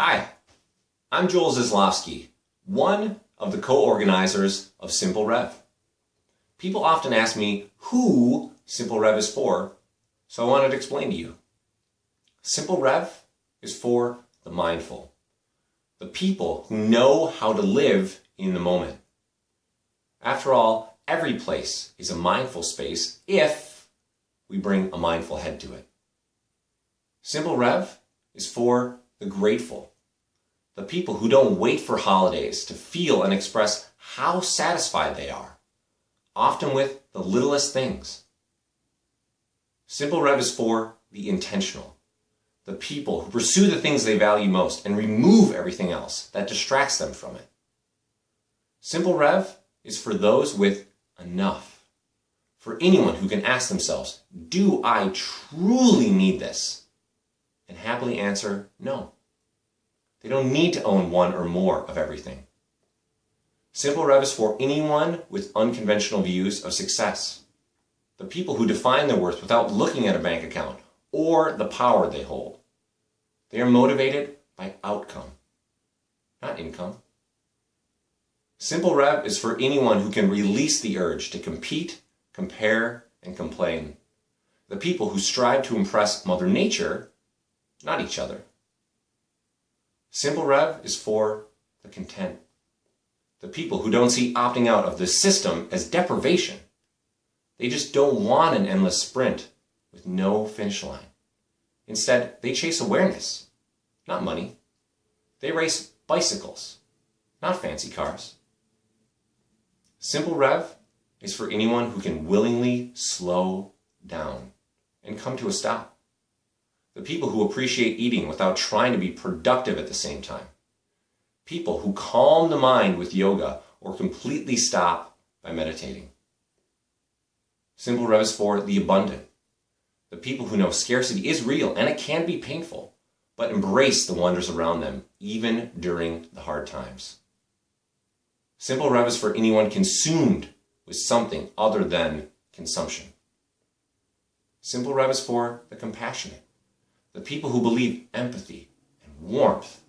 Hi, I'm Joel Zaslofsky, one of the co-organizers of Simple Rev. People often ask me who Simple Rev is for, so I wanted to explain to you. Simple Rev is for the mindful, the people who know how to live in the moment. After all, every place is a mindful space if we bring a mindful head to it. Simple Rev is for the grateful, the people who don't wait for holidays to feel and express how satisfied they are, often with the littlest things. Simple Rev is for the intentional, the people who pursue the things they value most and remove everything else that distracts them from it. Simple Rev is for those with enough, for anyone who can ask themselves, do I truly need this? And happily answer, no. They don't need to own one or more of everything. Simple Rev is for anyone with unconventional views of success. The people who define their worth without looking at a bank account or the power they hold. They are motivated by outcome, not income. Simple Rev is for anyone who can release the urge to compete, compare, and complain. The people who strive to impress Mother Nature, not each other. Simple Rev is for the content. The people who don't see opting out of the system as deprivation. They just don't want an endless sprint with no finish line. Instead, they chase awareness, not money. They race bicycles, not fancy cars. Simple Rev is for anyone who can willingly slow down and come to a stop the people who appreciate eating without trying to be productive at the same time, people who calm the mind with yoga or completely stop by meditating. Simple Rev for the abundant, the people who know scarcity is real and it can be painful, but embrace the wonders around them, even during the hard times. Simple Rev for anyone consumed with something other than consumption. Simple Rev for the compassionate, the people who believe empathy and warmth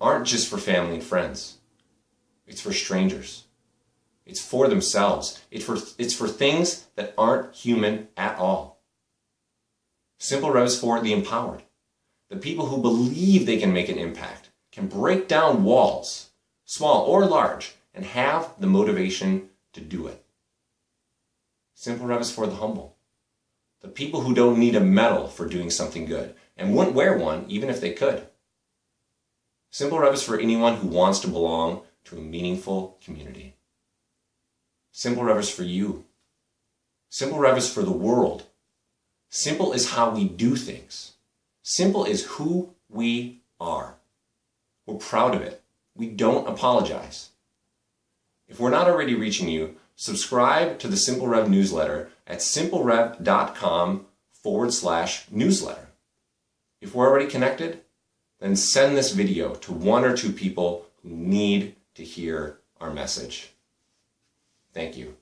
aren't just for family and friends. It's for strangers. It's for themselves. It's for, it's for things that aren't human at all. Simple Rev is for the empowered. The people who believe they can make an impact, can break down walls, small or large, and have the motivation to do it. Simple Rev is for the humble. The people who don't need a medal for doing something good, and wouldn't wear one even if they could. Simple Rev is for anyone who wants to belong to a meaningful community. Simple Rev is for you. Simple Rev is for the world. Simple is how we do things. Simple is who we are. We're proud of it. We don't apologize. If we're not already reaching you, subscribe to the Simple Rev newsletter at simplerev.com forward slash newsletter. If we're already connected, then send this video to one or two people who need to hear our message. Thank you.